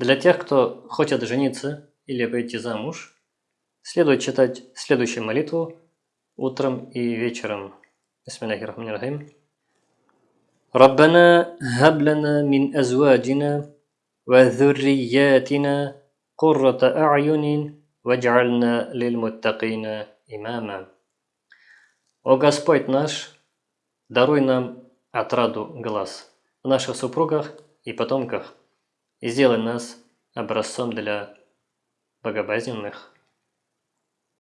Для тех, кто хочет жениться или выйти замуж, следует читать следующую молитву утром и вечером. Бисмиллахиррахманиррахим. ربنا هب لنا من أزواجنا وذرياتنا قرة أعين واجعلنا للمتقين имама. О Господь наш, даруй нам отраду глаз в наших супругах и потомках и сделай нас образцом для богобоязненных.